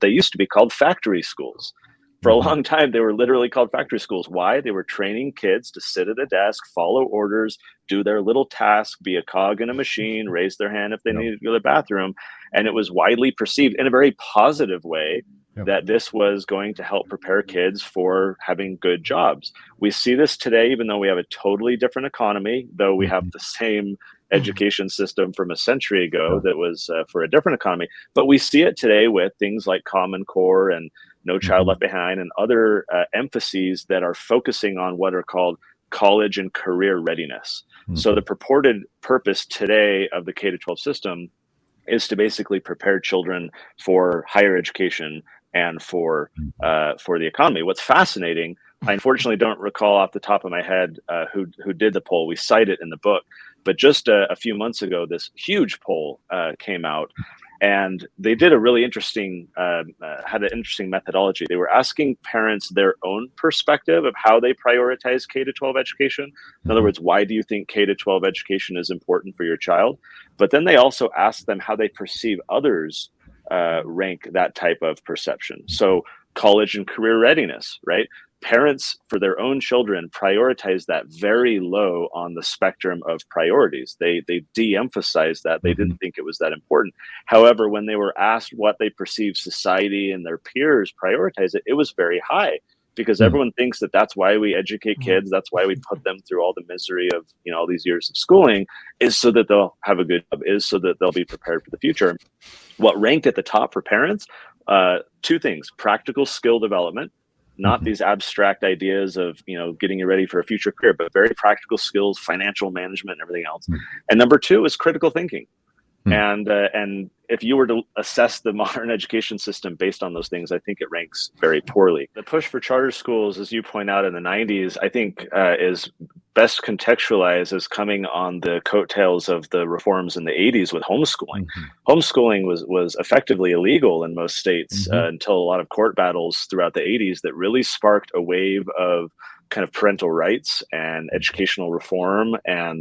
They used to be called factory schools. For a mm-hmm. long time, they were literally called factory schools. Why? They were training kids to sit at a desk, follow orders, do their little task, be a cog in a machine, raise their hand if they yep. needed to go to the bathroom. And it was widely perceived in a very positive way yep. that this was going to help prepare kids for having good jobs. We see this today, even though we have a totally different economy, though we have mm-hmm. the same education system from a century ago that was uh, for a different economy. But we see it today with things like Common Core and No Child mm-hmm. Left Behind and other uh, emphases that are focusing on what are called college and career readiness. Mm-hmm. So the purported purpose today of the K to 12 system is to basically prepare children for higher education and for mm-hmm. uh, for the economy. What's fascinating, I unfortunately don't recall off the top of my head uh, who who did the poll. We cite it in the book, but just a, a few months ago, this huge poll uh, came out, and they did a really interesting, uh, uh, had an interesting methodology. They were asking parents their own perspective of how they prioritize K to 12 education. In other mm-hmm. words, why do you think K to 12 education is important for your child? But then they also asked them how they perceive others uh, rank that type of perception. So college and career readiness, right? Parents for their own children prioritize that very low on the spectrum of priorities they they de-emphasized that they didn't mm-hmm. think it was that important however when they were asked what they perceive society and their peers prioritize it it was very high because mm-hmm. everyone thinks that that's why we educate mm-hmm. kids that's why we put them through all the misery of you know all these years of schooling is so that they'll have a good job is so that they'll be prepared for the future what ranked at the top for parents uh, two things practical skill development not mm-hmm. these abstract ideas of you know getting you ready for a future career but very practical skills financial management and everything else mm-hmm. and number two is critical thinking mm-hmm. and uh, and if you were to assess the modern education system based on those things, I think it ranks very poorly. The push for charter schools, as you point out in the 90s, I think uh, is best contextualized as coming on the coattails of the reforms in the 80s with homeschooling. Mm -hmm. Homeschooling was was effectively illegal in most states mm -hmm. uh, until a lot of court battles throughout the 80s that really sparked a wave of kind of parental rights and educational reform and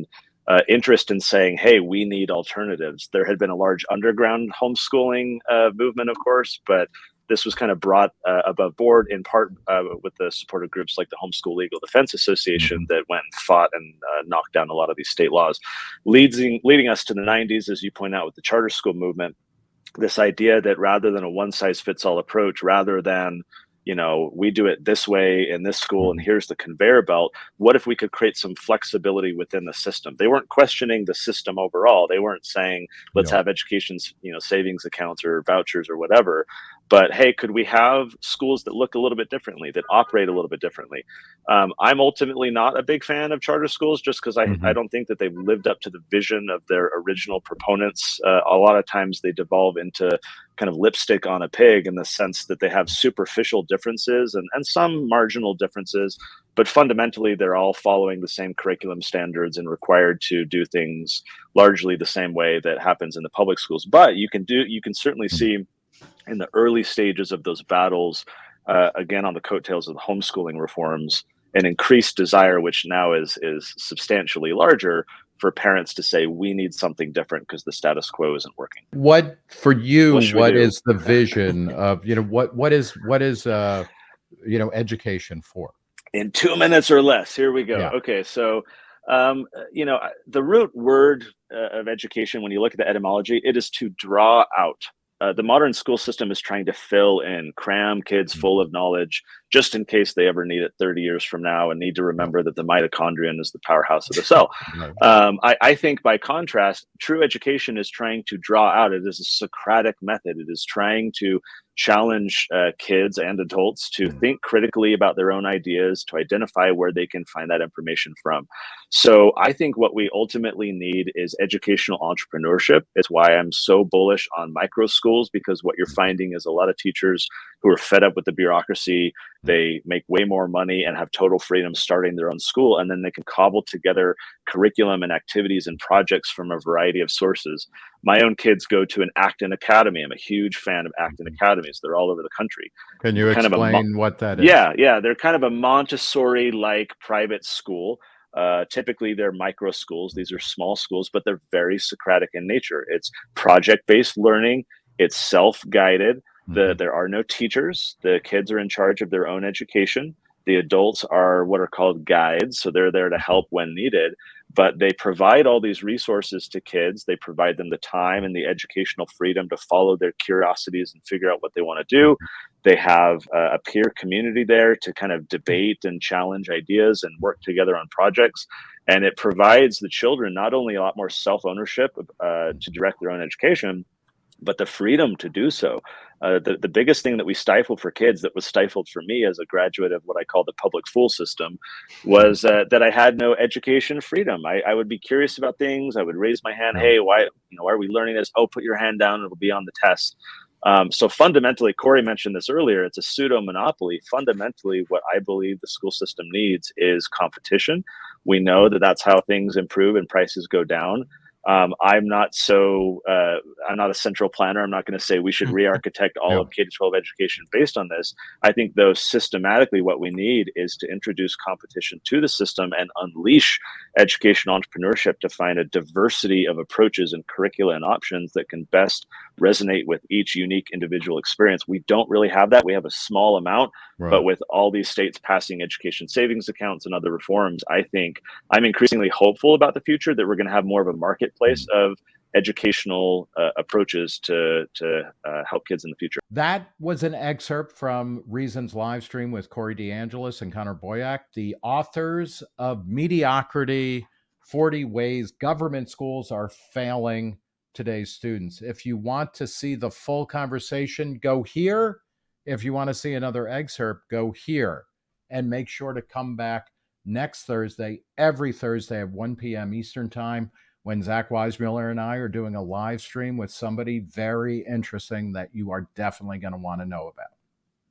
uh, interest in saying, hey, we need alternatives. There had been a large underground homeschooling uh, movement, of course, but this was kind of brought uh, above board in part uh, with the supportive groups like the Homeschool Legal Defense Association mm-hmm. that went and fought and uh, knocked down a lot of these state laws, leading, leading us to the 90s, as you point out, with the charter school movement. This idea that rather than a one size fits all approach, rather than you know, we do it this way in this school and mm-hmm. here's the conveyor belt. What if we could create some flexibility within the system? They weren't questioning the system overall. They weren't saying, let's yeah. have education's, you know, savings accounts or vouchers or whatever but hey could we have schools that look a little bit differently that operate a little bit differently um, i'm ultimately not a big fan of charter schools just because I, mm-hmm. I don't think that they've lived up to the vision of their original proponents uh, a lot of times they devolve into kind of lipstick on a pig in the sense that they have superficial differences and, and some marginal differences but fundamentally they're all following the same curriculum standards and required to do things largely the same way that happens in the public schools but you can do you can certainly mm-hmm. see in the early stages of those battles, uh, again on the coattails of the homeschooling reforms, an increased desire, which now is is substantially larger, for parents to say we need something different because the status quo isn't working. What for you? What, what is the vision of you know what what is what is uh you know education for? In two minutes or less. Here we go. Yeah. Okay, so um, you know the root word uh, of education, when you look at the etymology, it is to draw out uh, the modern school system is trying to fill in, cram kids mm. full of knowledge, just in case they ever need it 30 years from now and need to remember that the mitochondrion is the powerhouse of the cell. Um, I, I, think, by contrast, true education is trying to draw out. It is a Socratic method. It is trying to challenge uh, kids and adults to mm. think critically about their own ideas, to identify where they can find that information from. So I think what we ultimately need is educational entrepreneurship. It's why I'm so bullish on micro schools because what you're finding is a lot of teachers who are fed up with the bureaucracy, they make way more money and have total freedom starting their own school, and then they can cobble together curriculum and activities and projects from a variety of sources. My own kids go to an Acton Academy. I'm a huge fan of Acton mm-hmm. Academies. They're all over the country. Can you kind explain what that is? Yeah, yeah. They're kind of a Montessori-like private school. Uh, typically, they're micro schools. These are small schools, but they're very Socratic in nature. It's project-based learning. It's self-guided The, mm-hmm. there are no teachers. The kids are in charge of their own education. The adults are what are called guides, so they're there to help when needed. But they provide all these resources to kids. They provide them the time and the educational freedom to follow their curiosities and figure out what they want to do. They have a peer community there to kind of debate and challenge ideas and work together on projects. And it provides the children not only a lot more self ownership uh, to direct their own education, but the freedom to do so. Uh, the, the biggest thing that we stifled for kids that was stifled for me as a graduate of what I call the public school system was uh, that I had no education freedom. I, I, would be curious about things. I would raise my hand. Hey, why, you know, why are we learning this? Oh, put your hand down. It'll be on the test. Um, so fundamentally, Corey mentioned this earlier, it's a pseudo monopoly. Fundamentally, what I believe the school system needs is competition. We know that that's how things improve and prices go down. Um, I'm not so, uh, I'm not a central planner. I'm not going to say we should mm-hmm. re-architect all of K-12 education based on this. I think though systematically what we need is to introduce competition to the system and unleash education entrepreneurship to find a diversity of approaches and curricula and options that can best resonate with each unique individual experience. We don't really have that. We have a small amount, right. but with all these states passing education savings accounts and other reforms, I think I'm increasingly hopeful about the future that we're going to have more of a marketplace mm. of educational uh, approaches to to uh, help kids in the future. That was an excerpt from Reasons live stream with Corey DeAngelis and Connor Boyack, the authors of Mediocrity 40 Ways Government Schools Are Failing today's students. If you want to see the full conversation, go here. If you want to see another excerpt, go here. And make sure to come back next Thursday, every Thursday at 1 p.m. Eastern Time, when Zach Weissmuller and I are doing a live stream with somebody very interesting that you are definitely going to want to know about.